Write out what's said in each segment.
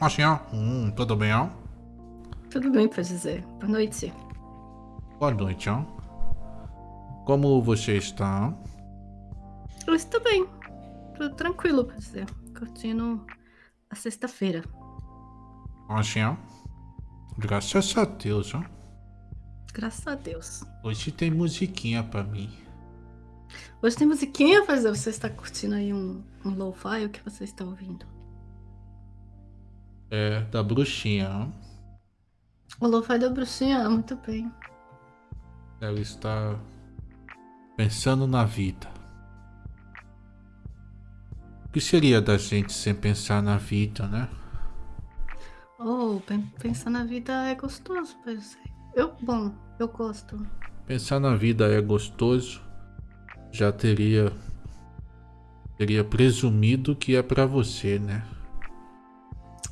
Machinha, hum, tudo bem, ó? Tudo bem, pode dizer. Boa noite. Boa noite, ó. Como você está? Eu estou bem. Tudo tranquilo, pode dizer. Curtindo a sexta-feira. Machinha, graças a Deus, ó. Graças a Deus. Hoje tem musiquinha pra mim. Hoje tem musiquinha, dizer. Você está curtindo aí um, um lo-fi? O que você está ouvindo? É, da bruxinha. O lo-fi da bruxinha, muito bem. Ela está pensando na vida. O que seria da gente sem pensar na vida, né? Oh, pen- pensar na vida é gostoso, pode dizer. Eu, bom, eu gosto. Pensar na vida é gostoso. Já teria teria presumido que é pra você, né?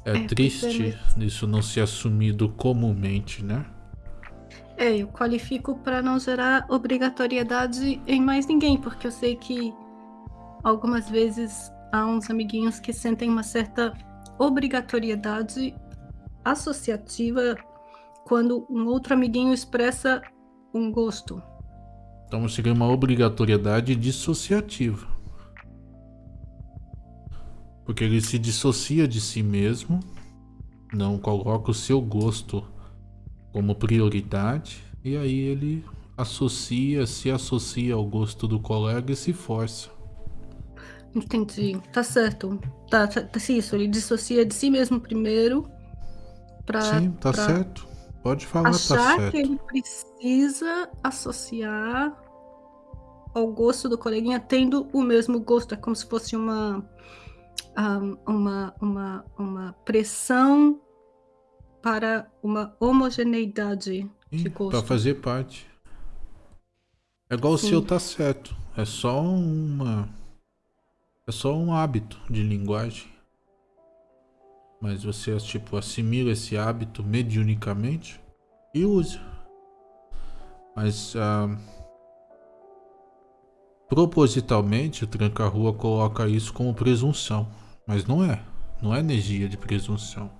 É, É, triste pois isso não ser assumido comumente, né? É, eu qualifico para não gerar obrigatoriedade em mais ninguém, porque eu sei que algumas vezes há uns amiguinhos que sentem uma certa obrigatoriedade associativa quando um outro amiguinho expressa um gosto. Então seria uma obrigatoriedade dissociativa. Porque ele se dissocia de si mesmo, não coloca o seu gosto como prioridade, e aí ele associa, se associa ao gosto do colega e se força. Entendi. Tá certo. Tá, tá, tá isso. Ele dissocia de si mesmo primeiro pra, Sim, tá pra certo. Pode falar, tá achar certo. que ele precisa associar ao gosto do coleguinha tendo o mesmo gosto. É como se fosse uma, uma, uma, uma pressão para uma homogeneidade de Sim, gosto. Pra fazer parte. É igual o Sim. seu tá certo. É só uma. É só um hábito de linguagem. Mas você, tipo, assimila esse hábito mediunicamente e usa. Mas ah, propositalmente o tranca-rua coloca isso como presunção. Mas não é. Não é energia de presunção.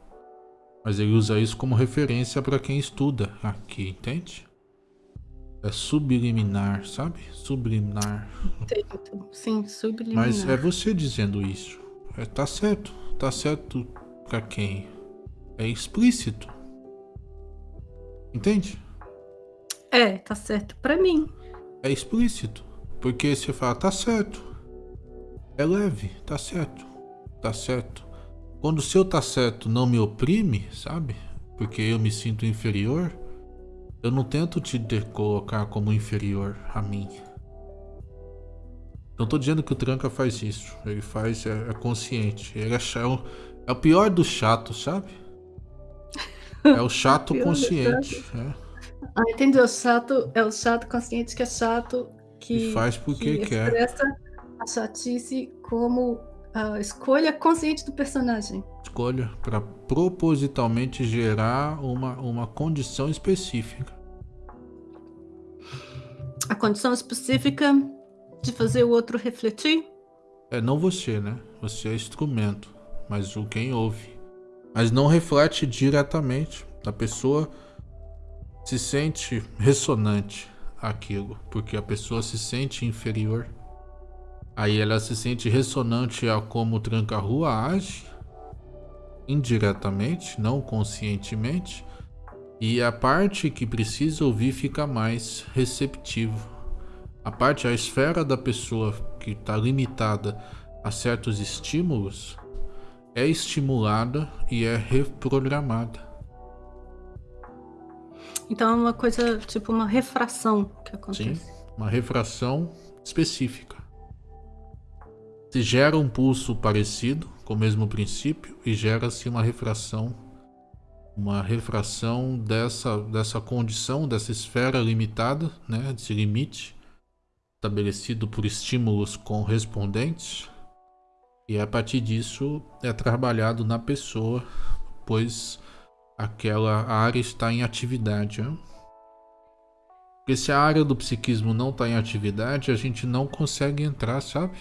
Mas ele usa isso como referência para quem estuda aqui, entende? É subliminar, sabe? Subliminar. Entendo. Sim, subliminar. Mas é você dizendo isso. É, tá certo. Tá certo pra quem? É explícito. Entende? É, tá certo pra mim. É explícito. Porque você fala, tá certo. É leve, tá certo. Tá certo. Quando o seu tá certo não me oprime, sabe? Porque eu me sinto inferior, eu não tento te colocar como inferior a mim. Não tô dizendo que o Tranca faz isso. Ele faz, é, é consciente. Ele é, é o- é o pior do chato, sabe? É o chato do consciente. é. Ah, entendi. O chato é o chato consciente que é chato que, E faz porque que quer. expressa a chatice como a escolha consciente do personagem. escolha para propositalmente gerar uma, uma condição específica. A condição específica de fazer o outro refletir. É não você, né? Você é instrumento, mas o quem ouve. Mas não reflete diretamente. A pessoa se sente ressonante aquilo, porque a pessoa se sente inferior. Aí ela se sente ressonante a como o tranca-rua age, indiretamente, não conscientemente, e a parte que precisa ouvir fica mais receptivo. A parte, a esfera da pessoa que está limitada a certos estímulos é estimulada e é reprogramada. Então é uma coisa, tipo uma refração que Sim, acontece. uma refração específica. Se gera um pulso parecido, com o mesmo princípio, e gera-se uma refração, uma refração dessa, dessa condição, dessa esfera limitada, né, desse limite, estabelecido por estímulos correspondentes, e a partir disso é trabalhado na pessoa, pois aquela área está em atividade. Né? Porque se a área do psiquismo não está em atividade, a gente não consegue entrar, sabe?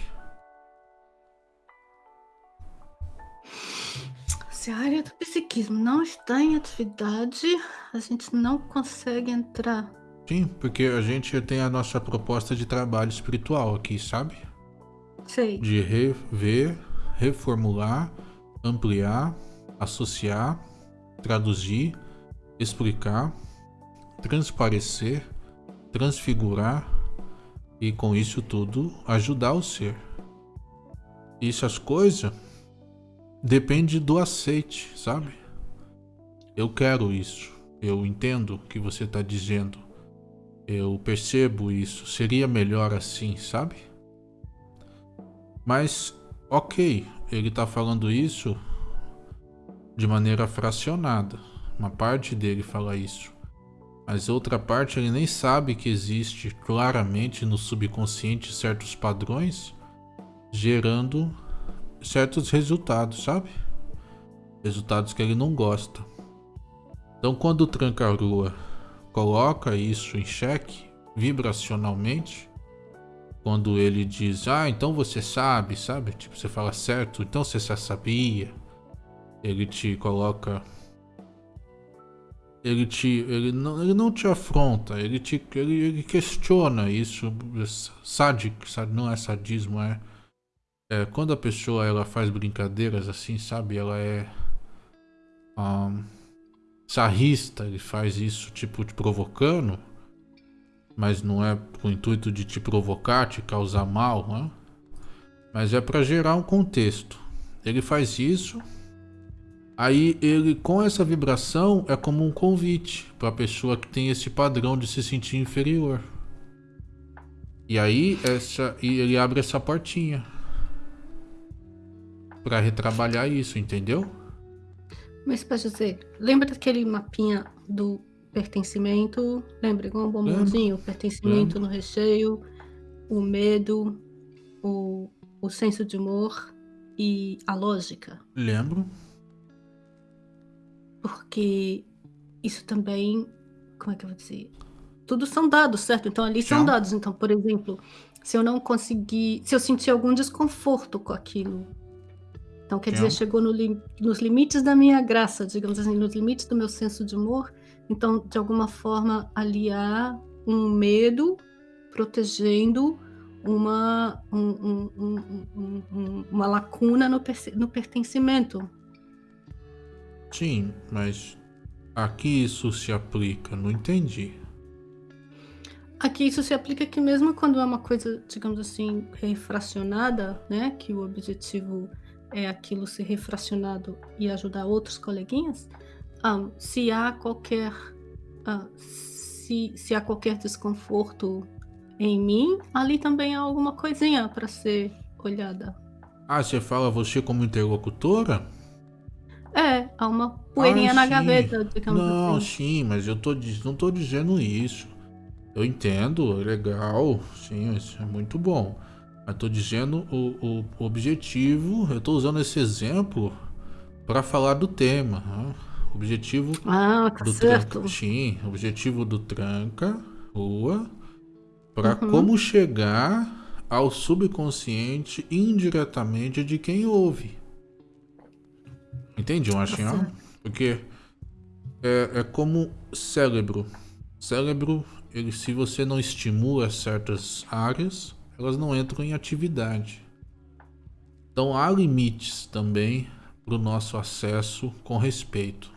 Se a área do psiquismo não está em atividade, a gente não consegue entrar. Sim, porque a gente tem a nossa proposta de trabalho espiritual aqui, sabe? Sei. De rever, reformular, ampliar, associar, traduzir, explicar, transparecer, transfigurar e com isso tudo ajudar o ser. Isso as coisas depende do aceite, sabe? Eu quero isso. Eu entendo o que você está dizendo. Eu percebo isso. Seria melhor assim, sabe? Mas, ok, ele está falando isso de maneira fracionada. Uma parte dele fala isso. Mas outra parte ele nem sabe que existe claramente no subconsciente certos padrões gerando certos resultados, sabe? Resultados que ele não gosta. Então quando o Tranca-Rua coloca isso em xeque vibracionalmente, quando ele diz, ah, então você sabe, sabe? Tipo, você fala certo, então você já sabia. Ele te coloca ele te ele não, ele não te afronta, ele te ele, ele questiona isso, sádico, não é sadismo, é, é quando a pessoa ela faz brincadeiras assim, sabe? Ela é um, sarrista, ele faz isso tipo te provocando, mas não é com o intuito de te provocar, te causar mal, né? mas é para gerar um contexto. Ele faz isso Aí ele, com essa vibração, é como um convite para a pessoa que tem esse padrão de se sentir inferior. E aí essa, e ele abre essa portinha para retrabalhar isso, entendeu? Mas para dizer, lembra daquele mapinha do pertencimento? Lembra igual um bombonzinho? O pertencimento Lembro. no recheio, o medo, o, o senso de humor e a lógica. Lembro porque isso também, como é que eu vou dizer? Tudo são dados, certo? Então ali são dados. Então, por exemplo, se eu não conseguir, se eu sentir algum desconforto com aquilo, então quer dizer, chegou no li, nos limites da minha graça, digamos assim, nos limites do meu senso de humor. Então, de alguma forma, aliar um medo protegendo uma, um, um, um, uma lacuna no, no pertencimento. Sim, mas aqui isso se aplica, não entendi. Aqui isso se aplica que mesmo quando é uma coisa, digamos assim, refracionada, né, que o objetivo é aquilo ser refracionado e ajudar outros coleguinhas, um, se há qualquer uh, se, se há qualquer desconforto em mim, ali também há alguma coisinha para ser olhada. Ah, você fala você como interlocutora? É, há uma poeirinha ah, na gaveta, digamos não, assim. sim, mas eu tô, não tô dizendo isso. Eu entendo, é legal, sim, isso é muito bom. Mas tô dizendo o, o objetivo, eu tô usando esse exemplo para falar do tema. Né? Objetivo ah, tá do certo. tranca, sim, objetivo do tranca, rua, para uhum. como chegar ao subconsciente indiretamente de quem ouve. Entende, Machinho? Porque é, é como cérebro. Cérebro, ele, se você não estimula certas áreas, elas não entram em atividade. Então há limites também para o nosso acesso com respeito.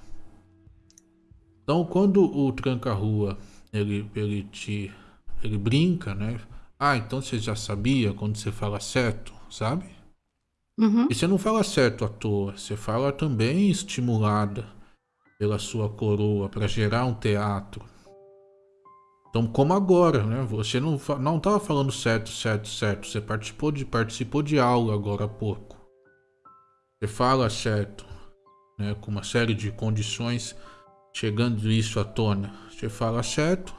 Então quando o tranca-rua ele, ele te ele brinca, né? Ah, então você já sabia quando você fala certo, sabe? Uhum. E você não fala certo à toa, você fala também estimulada pela sua coroa para gerar um teatro. Então, como agora, né? Você não não estava falando certo, certo, certo. Você participou de participou de aula agora há pouco. Você fala certo, né? Com uma série de condições chegando isso à tona. Você fala certo.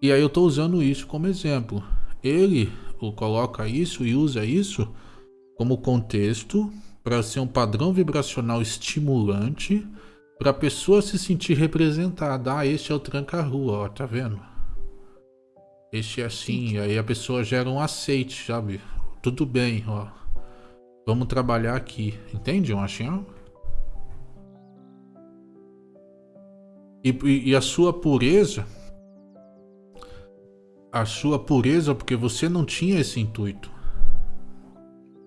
E aí eu estou usando isso como exemplo. Ele coloca isso e usa isso como contexto para ser um padrão vibracional estimulante para a pessoa se sentir representada. Ah, este é o tranca-rua, ó, tá vendo? Este é assim, aí a pessoa gera um aceite, sabe? Tudo bem, ó. Vamos trabalhar aqui. Entende, Machinho? E, e a sua pureza... A sua pureza, porque você não tinha esse intuito.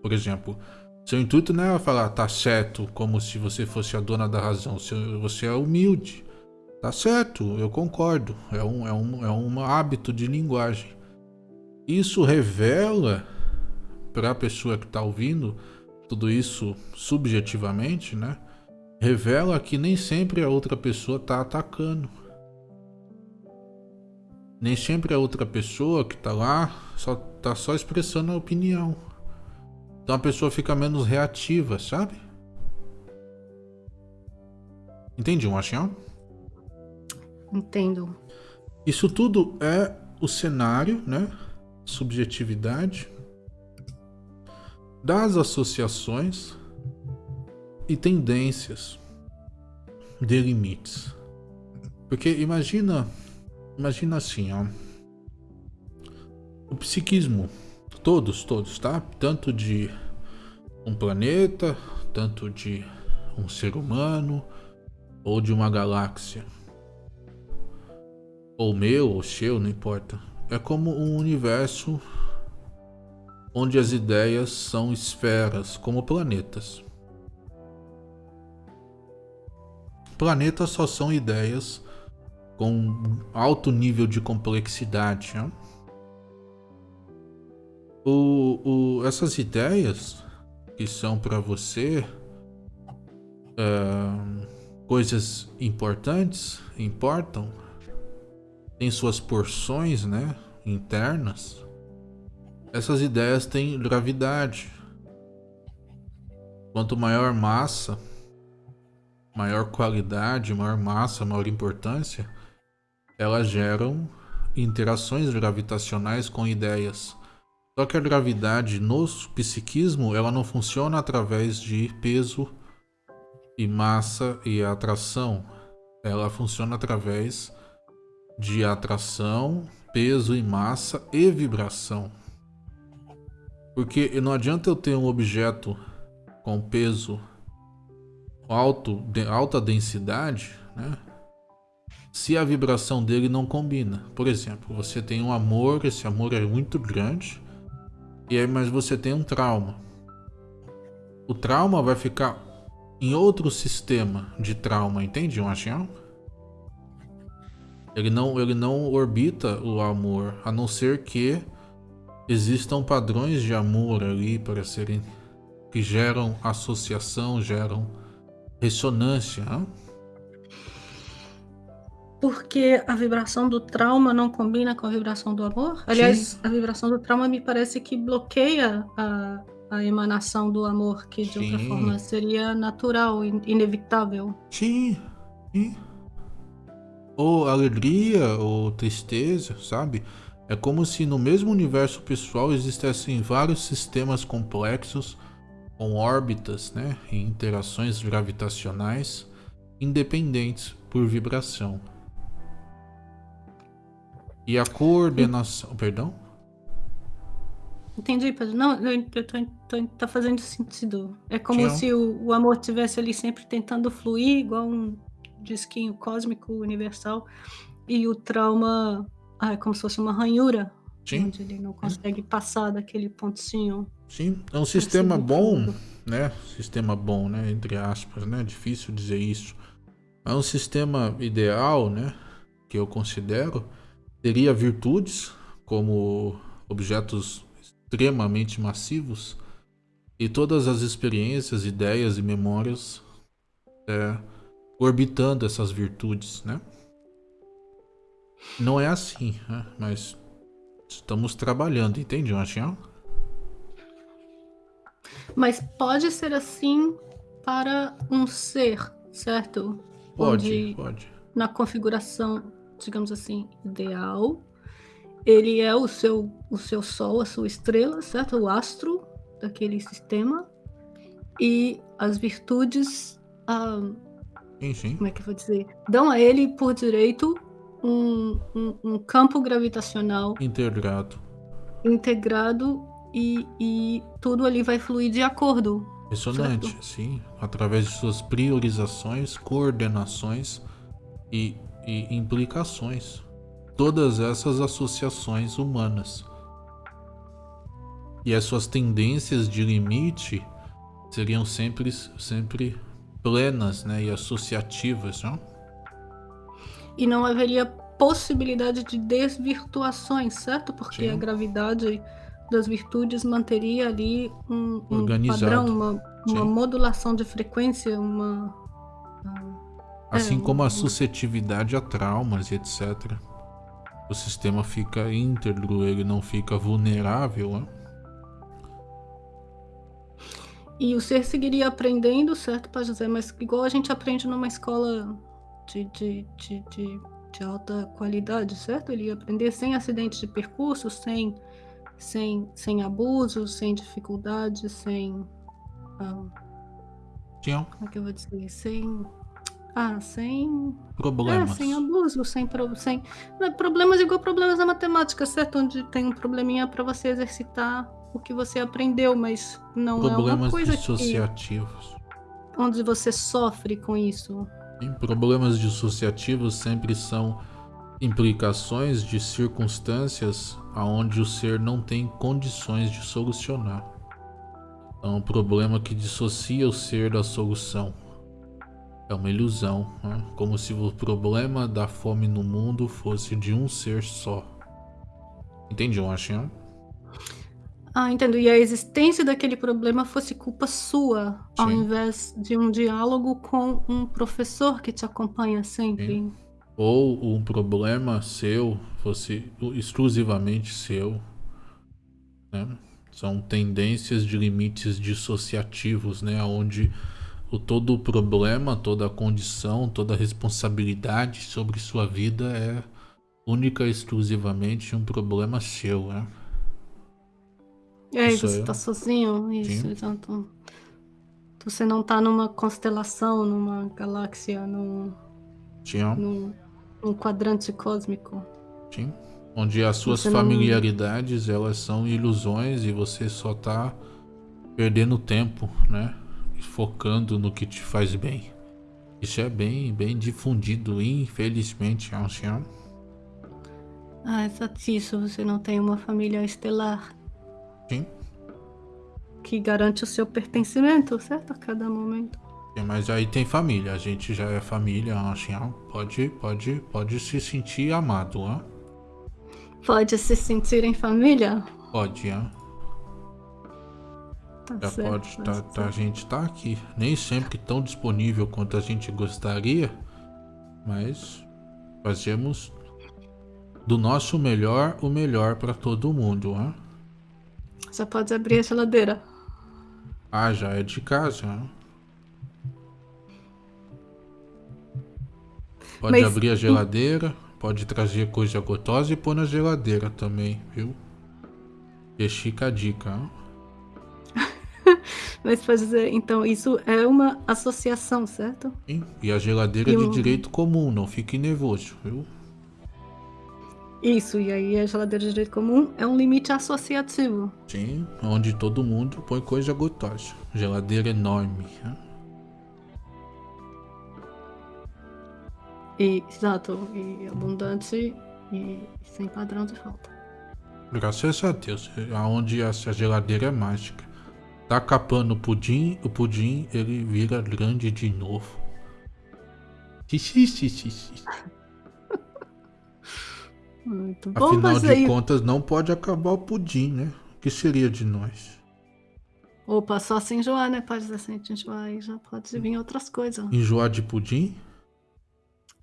Por exemplo, seu intuito não é falar tá certo, como se você fosse a dona da razão. Você é humilde. Tá certo, eu concordo. É um, é um, é um hábito de linguagem. Isso revela para a pessoa que está ouvindo tudo isso subjetivamente, né? Revela que nem sempre a outra pessoa está atacando. Nem sempre a outra pessoa que está lá só tá só expressando a opinião. Então a pessoa fica menos reativa, sabe? Entendi, Machinho? Entendo. Isso tudo é o cenário, né? Subjetividade das associações e tendências de limites. Porque imagina, imagina assim, ó. O psiquismo, todos, todos, tá? Tanto de um planeta, tanto de um ser humano ou de uma galáxia ou meu, ou seu, não importa. É como um universo onde as ideias são esferas, como planetas. Planetas só são ideias com alto nível de complexidade. Né? O, o, essas ideias que são para você é, coisas importantes, importam, tem suas porções, né, internas, essas ideias têm gravidade. Quanto maior massa, maior qualidade, maior massa, maior importância, elas geram interações gravitacionais com ideias. Só que a gravidade no psiquismo, ela não funciona através de peso e massa e atração. Ela funciona através de atração, peso e massa e vibração. Porque não adianta eu ter um objeto com peso alto, de alta densidade, né? Se a vibração dele não combina. Por exemplo, você tem um amor, esse amor é muito grande, e aí mas você tem um trauma. O trauma vai ficar em outro sistema de trauma, entende, Machinho? Ele não, ele não orbita o amor, a não ser que existam padrões de amor ali para serem que geram associação, geram ressonância. Hein? Porque a vibração do trauma não combina com a vibração do amor? Aliás, Sim. a vibração do trauma me parece que bloqueia a, a emanação do amor, que de Sim. outra forma seria natural, inevitável. Sim. Sim ou alegria ou tristeza, sabe? É como se no mesmo universo pessoal existissem vários sistemas complexos com órbitas né, e interações gravitacionais independentes por vibração. E a coordenação. Perdão? Entendi, Pedro. Não, eu tô, tô, tá fazendo sentido. É como se o, o amor estivesse ali sempre tentando fluir, igual um disquinho cósmico universal e o trauma ah, é como se fosse uma ranhura Sim. onde ele não consegue passar daquele pontinho. Sim, é um sistema bom, né? Sistema bom, né? Entre aspas, né? Difícil dizer isso. É um sistema ideal, né? Que eu considero teria virtudes como objetos extremamente massivos e todas as experiências, ideias e memórias é, orbitando essas virtudes, né? Não é assim, né? mas estamos trabalhando, entende, Machinho? Mas pode ser assim para um ser, certo? Pode, Onde, pode. Na configuração, digamos assim, ideal, ele é o seu, o seu sol, a sua estrela, certo? O astro daquele sistema. E as virtudes ah, sim. Como é que eu vou dizer? Dão a ele, por direito, um, um, um campo gravitacional integrado. Integrado e, e tudo ali vai fluir de acordo. Ressonante, certo? sim. Através de suas priorizações, coordenações e, e implicações. Todas essas associações humanas. E as suas tendências de limite seriam sempre, sempre plenas né, e associativas. Não? E não haveria possibilidade de desvirtuações, certo? Porque Sim. a gravidade das virtudes manteria ali um, um padrão, uma, uma modulação de frequência, uma. Assim é, como a suscetividade a traumas e etc. O sistema fica íntegro, ele não fica vulnerável. Né? E o ser seguiria aprendendo, certo, Pai José? Mas igual a gente aprende numa escola de, de, de, de, de alta qualidade, certo? Ele ia aprender sem acidentes de percurso, sem, sem, sem abusos, sem dificuldades, sem. Ah, como é que eu vou dizer? Sem. Ah, sem. Problemas. É, sem abuso, sem. sem é problemas igual problemas na matemática, certo? Onde tem um probleminha para você exercitar o que você aprendeu, mas não problemas é uma coisa dissociativos. Que, onde você sofre com isso. Problemas dissociativos sempre são implicações de circunstâncias aonde o ser não tem condições de solucionar. É um problema que dissocia o ser da solução. É uma ilusão, né? como se o problema da fome no mundo fosse de um ser só. Entende, Washington? Ah, entendo. E a existência daquele problema fosse culpa sua, Sim. ao invés de um diálogo com um professor que te acompanha sempre. Sim. Ou um problema seu fosse exclusivamente seu. Né? São tendências de limites dissociativos, né? Onde o todo o problema, toda a condição, toda a responsabilidade sobre sua vida é única e exclusivamente um problema seu, né? É, isso você tá sozinho, isso, Sim. exato. Você não tá numa constelação, numa galáxia, num, Sim. num, num quadrante cósmico. Sim. Onde as suas você familiaridades, não... elas são ilusões e você só tá perdendo tempo, né? Focando no que te faz bem. Isso é bem, bem difundido, infelizmente, ancião. Ah, exato isso. Você não tem uma família estelar. Sim. Que garante o seu pertencimento, certo? A cada momento. Sim, mas aí tem família, a gente já é família, assim, pode, pode, pode se sentir amado, hein? Pode se sentir em família? Pode, hein? Tá já certo, pode, tá, tá, a gente tá aqui. Nem sempre tão disponível quanto a gente gostaria, mas fazemos do nosso melhor o melhor para todo mundo, hein? Já pode abrir a geladeira. Ah, já é de casa. Pode Mas... abrir a geladeira, pode trazer coisa gotosa e pôr na geladeira também, viu? Chica a dica. Mas pode dizer, então isso é uma associação, certo? Sim, e a geladeira e é de um... direito comum, não fique nervoso, viu? Isso, e aí a geladeira de direito comum é um limite associativo. Sim, onde todo mundo põe coisa gostosa. Geladeira enorme. Né? E, exato, e abundante e sem padrão de falta. Graças a Deus, aonde essa geladeira é mágica. Tá capando o pudim, o pudim ele vira grande de novo. Muito bom, Afinal de aí... contas, não pode acabar o pudim, né? O que seria de nós? Opa, só se enjoar, né? Pode ser assim, enjoar aí já pode vir outras coisas. Enjoar de pudim?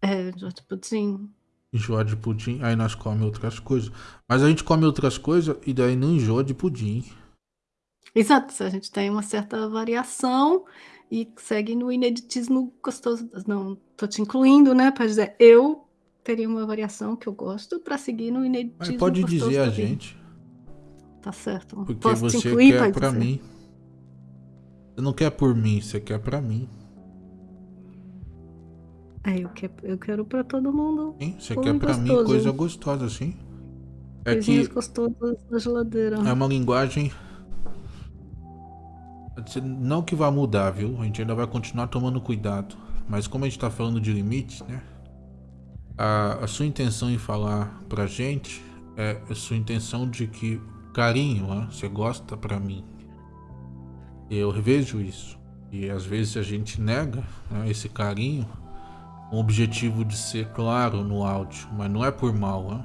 É, enjoar de pudim. Enjoar de pudim, aí nós comemos outras coisas. Mas a gente come outras coisas e daí não enjoa de pudim. Exato, a gente tem uma certa variação e segue no ineditismo gostoso. Não, tô te incluindo, né? Para dizer, eu teria uma variação que eu gosto para seguir no ineditismo. Mas pode dizer a gente. Tá certo. Porque Posso você incluir, quer para mim. Você não quer por mim, você quer para mim. É, eu quero, eu quero para todo mundo. Sim, você quer para mim coisa gostosa, sim. É Coisinhas que gostosas na geladeira. É uma linguagem não que vai mudar, viu? A gente ainda vai continuar tomando cuidado. Mas como a gente tá falando de limites, né? a, a sua intenção em falar pra gente é a sua intenção de que carinho, né? você gosta pra mim. Eu vejo isso. E às vezes a gente nega né, esse carinho com o objetivo de ser claro no áudio, mas não é por mal. Né?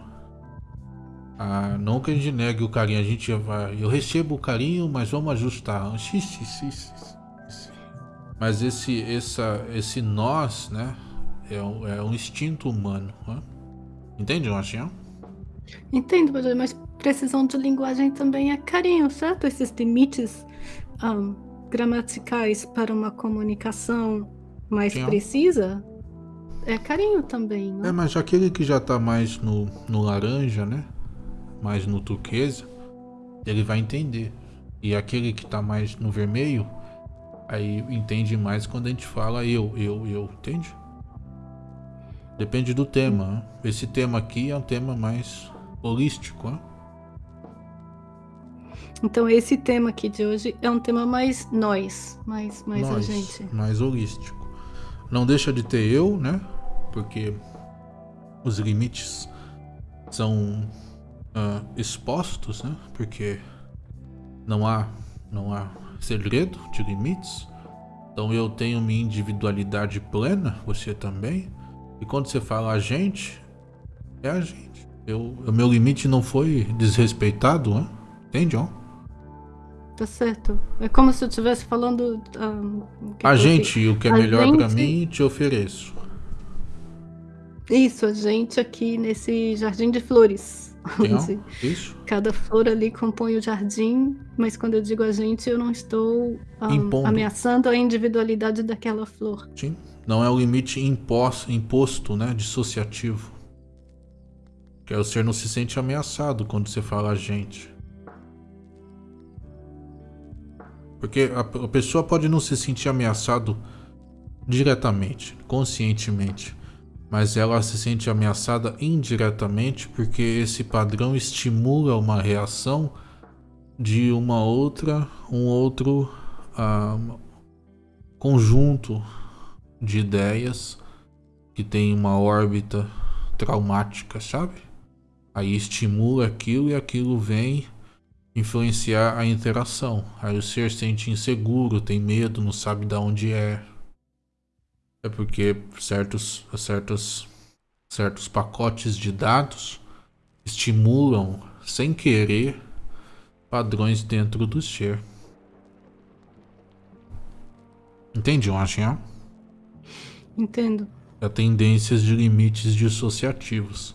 Ah, não que a gente negue o carinho, a gente vai. Eu recebo o carinho, mas vamos ajustar. Mas esse, essa, esse nós, né? É um, é um instinto humano. Né? Entende, Machinha? Entendo, mas precisão de linguagem também é carinho, certo? Esses limites um, gramaticais para uma comunicação mais Sim. precisa é carinho também, né? É, mas aquele que já tá mais no, no laranja, né? Mais no turquesa, ele vai entender. E aquele que tá mais no vermelho, aí entende mais quando a gente fala eu, eu, eu, entende? Depende do tema. Né? Esse tema aqui é um tema mais holístico, né? Então esse tema aqui de hoje é um tema mais nós, mais, mais nós, a gente. Mais holístico. Não deixa de ter eu, né? Porque os limites são uh, expostos, né? Porque não há, não há segredo de limites. Então eu tenho minha individualidade plena, você também. E quando você fala a gente, é a gente. Eu, o meu limite não foi desrespeitado, né? entende, ó? Tá certo. É como se eu estivesse falando. Um, a gente, o que é a melhor gente... para mim, te ofereço. Isso, a gente aqui nesse jardim de flores. Isso. Cada flor ali compõe o jardim, mas quando eu digo a gente, eu não estou um, ameaçando a individualidade daquela flor. Sim. Não é o limite imposto, imposto, né, dissociativo. Que é o ser não se sente ameaçado quando você fala a gente. Porque a, a pessoa pode não se sentir ameaçado diretamente, conscientemente, mas ela se sente ameaçada indiretamente porque esse padrão estimula uma reação de uma outra, um outro uh, conjunto de ideias que tem uma órbita traumática, sabe? Aí estimula aquilo e aquilo vem influenciar a interação. Aí o ser sente inseguro, tem medo, não sabe de onde é. É porque certos, certos, certos pacotes de dados estimulam, sem querer, padrões dentro do ser. Entende, Washington? Entendo. Há tendências de limites dissociativos.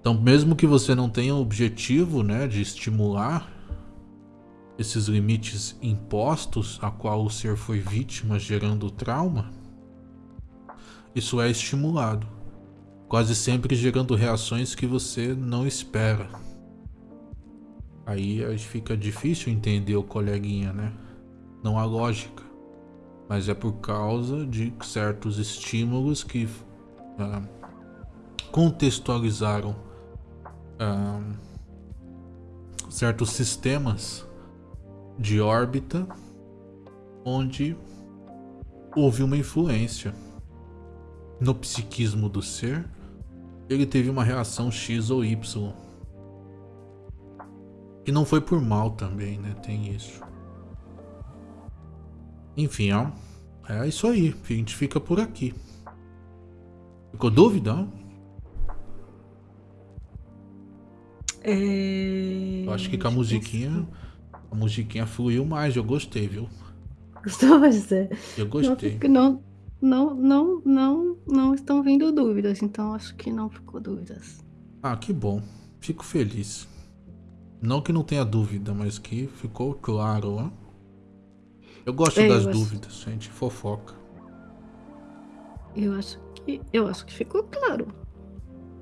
Então, mesmo que você não tenha o objetivo né, de estimular esses limites impostos a qual o ser foi vítima gerando trauma, isso é estimulado, quase sempre gerando reações que você não espera. Aí fica difícil entender o coleguinha, né? Não há lógica, mas é por causa de certos estímulos que ah, contextualizaram ah, certos sistemas de órbita onde houve uma influência no psiquismo do ser. Ele teve uma reação X ou Y. Que não foi por mal também, né? Tem isso. Enfim, ó. É isso aí. A gente fica por aqui. Ficou dúvida? É... Eu acho que com a musiquinha a musiquinha fluiu mais, eu gostei, viu? Gostou, José? Eu gostei. Não, não, não, não, não estão vindo dúvidas, então acho que não ficou dúvidas. Ah, que bom. Fico feliz. Não que não tenha dúvida, mas que ficou claro, ó. Eu gosto é, das eu dúvidas, acho... gente fofoca. Eu acho que eu acho que ficou claro.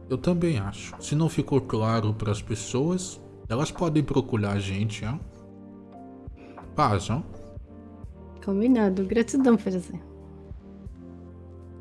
Eu também acho. Se não ficou claro para as pessoas, elas podem procurar a gente, ó. Paz, ó. Combinado. Gratidão, Ferezinho.